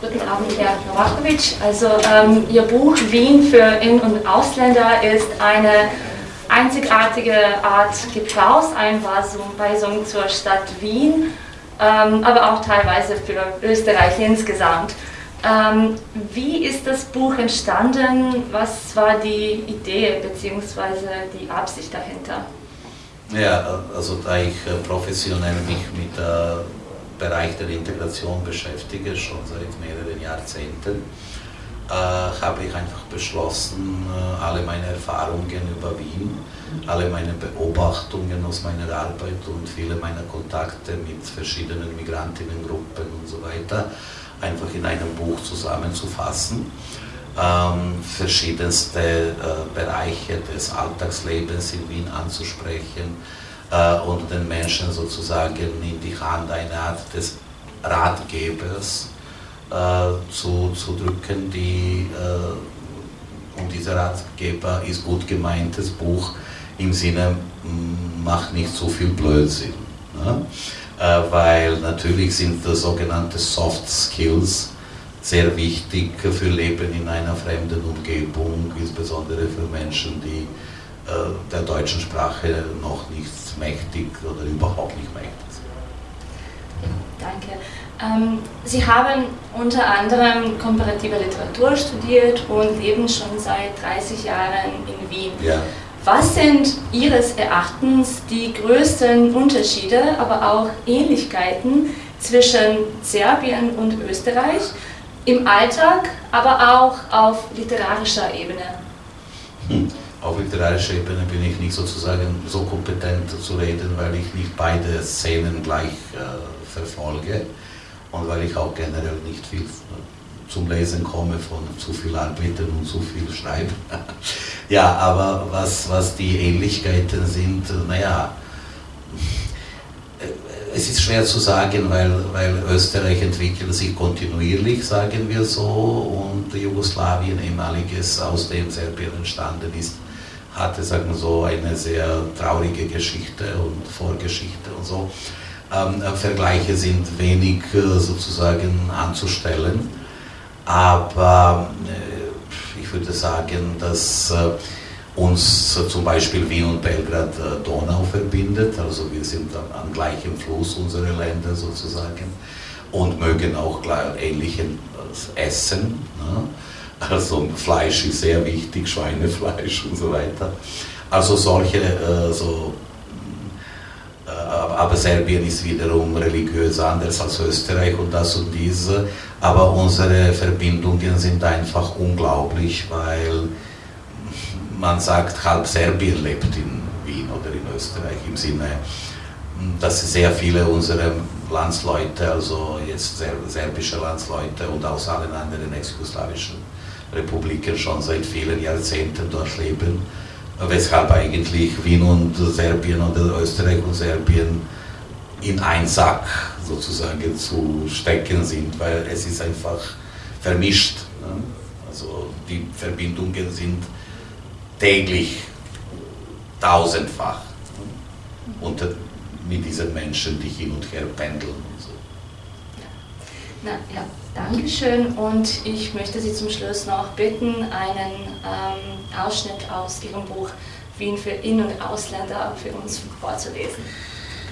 Guten Abend, Herr Novakovic. Also ähm, Ihr Buch Wien für In- und Ausländer ist eine einzigartige Art Gebrauchseinweisung zur Stadt Wien, ähm, aber auch teilweise für Österreich insgesamt. Ähm, wie ist das Buch entstanden? Was war die Idee bzw. die Absicht dahinter? Ja, also da ich äh, professionell mich mit dem Bereich der Integration beschäftige, schon seit mehreren Jahrzehnten, äh, habe ich einfach beschlossen, äh, alle meine Erfahrungen über Wien, alle meine Beobachtungen aus meiner Arbeit und viele meiner Kontakte mit verschiedenen Migrantinnengruppen und so weiter einfach in einem Buch zusammenzufassen. Ähm, verschiedenste äh, Bereiche des Alltagslebens in Wien anzusprechen äh, und den Menschen sozusagen in die Hand eine Art des Ratgebers äh, zu, zu drücken, die, äh, und dieser Ratgeber ist gut gemeintes Buch im Sinne, macht nicht so viel Blödsinn. Ne? Äh, weil natürlich sind sogenannte Soft Skills sehr wichtig für Leben in einer fremden Umgebung, insbesondere für Menschen, die der deutschen Sprache noch nicht mächtig oder überhaupt nicht mächtig sind. Danke. Ähm, Sie haben unter anderem komparative Literatur studiert und leben schon seit 30 Jahren in Wien. Ja. Was sind Ihres Erachtens die größten Unterschiede, aber auch Ähnlichkeiten zwischen Serbien und Österreich im Alltag, aber auch auf literarischer Ebene? Hm. Auf literarischer Ebene bin ich nicht sozusagen so kompetent zu reden, weil ich nicht beide Szenen gleich äh, verfolge und weil ich auch generell nicht viel zum Lesen komme von zu viel Arbeiten und zu viel Schreiben. ja, aber was, was die Ähnlichkeiten sind, naja, es ist schwer zu sagen, weil, weil Österreich entwickelt sich kontinuierlich, sagen wir so, und Jugoslawien, ehemaliges, aus dem Serbien entstanden ist, hatte, sagen wir so, eine sehr traurige Geschichte und Vorgeschichte und so. Ähm, Vergleiche sind wenig äh, sozusagen anzustellen. Aber äh, ich würde sagen, dass äh, uns zum Beispiel Wien und Belgrad äh, Donau verbindet. Also wir sind am gleichen Fluss unsere Länder sozusagen und mögen auch ähnliches Essen. Ne? Also Fleisch ist sehr wichtig, Schweinefleisch und so weiter. Also solche so aber Serbien ist wiederum religiös anders als Österreich und das und dies. Aber unsere Verbindungen sind einfach unglaublich, weil man sagt, halb Serbien lebt in Wien oder in Österreich im Sinne, dass sehr viele unserer Landsleute, also jetzt serbische Landsleute und aus allen anderen ex-jugoslawischen Republiken schon seit vielen Jahrzehnten dort leben weshalb eigentlich Wien und Serbien oder Österreich und Serbien in einen Sack sozusagen zu stecken sind, weil es ist einfach vermischt. Ne? Also die Verbindungen sind täglich tausendfach ne? unter, mit diesen Menschen, die hin und her pendeln. Na, ja, Dankeschön und ich möchte Sie zum Schluss noch bitten, einen ähm, Ausschnitt aus Ihrem Buch Wien für In- und Ausländer für uns vorzulesen.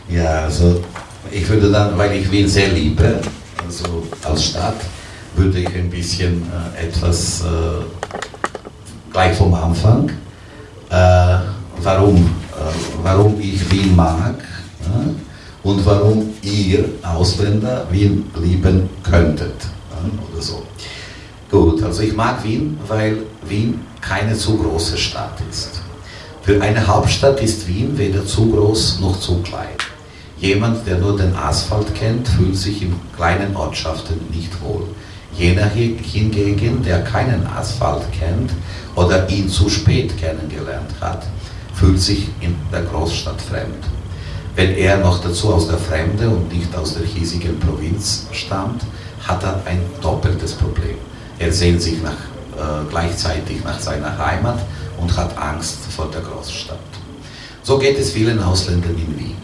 Ja, also ich würde dann, weil ich Wien sehr liebe, also als Stadt, würde ich ein bisschen äh, etwas äh, gleich vom Anfang, äh, warum, äh, warum ich Wien mag und warum ihr Ausländer Wien lieben könntet oder so. Gut, also ich mag Wien, weil Wien keine zu große Stadt ist. Für eine Hauptstadt ist Wien weder zu groß noch zu klein. Jemand, der nur den Asphalt kennt, fühlt sich in kleinen Ortschaften nicht wohl. Jener hingegen, der keinen Asphalt kennt oder ihn zu spät kennengelernt hat, fühlt sich in der Großstadt fremd. Wenn er noch dazu aus der Fremde und nicht aus der hiesigen Provinz stammt, hat er ein doppeltes Problem. Er sehnt sich nach, äh, gleichzeitig nach seiner Heimat und hat Angst vor der Großstadt. So geht es vielen Ausländern in Wien.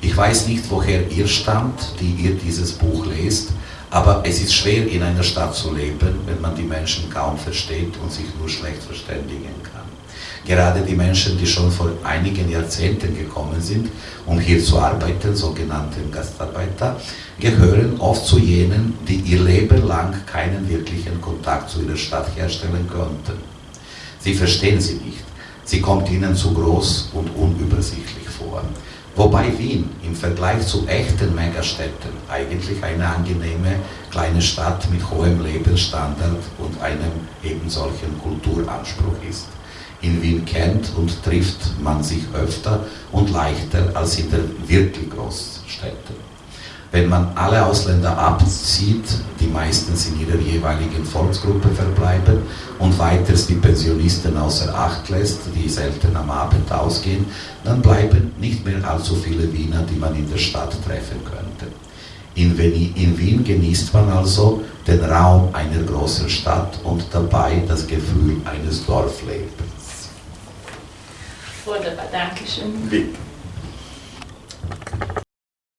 Ich weiß nicht, woher ihr stammt, die ihr dieses Buch lest, Aber es ist schwer, in einer Stadt zu leben, wenn man die Menschen kaum versteht und sich nur schlecht verständigen kann. Gerade die Menschen, die schon vor einigen Jahrzehnten gekommen sind, um hier zu arbeiten, sogenannte Gastarbeiter, gehören oft zu jenen, die ihr Leben lang keinen wirklichen Kontakt zu ihrer Stadt herstellen konnten. Sie verstehen sie nicht. Sie kommt ihnen zu groß und unübersichtlich vor. Wobei Wien im Vergleich zu echten Megastädten eigentlich eine angenehme kleine Stadt mit hohem Lebensstandard und einem eben solchen Kulturanspruch ist. In Wien kennt und trifft man sich öfter und leichter als in den wirklich Großstädten. Wenn man alle Ausländer abzieht, die meistens in ihrer jeweiligen Volksgruppe verbleiben und weiters die Pensionisten außer Acht lässt, die selten am Abend ausgehen, dann bleiben nicht mehr allzu viele Wiener, die man in der Stadt treffen könnte. In Wien, in Wien genießt man also den Raum einer großen Stadt und dabei das Gefühl eines Dorflebens. Wunderbar, danke schön. Bitte.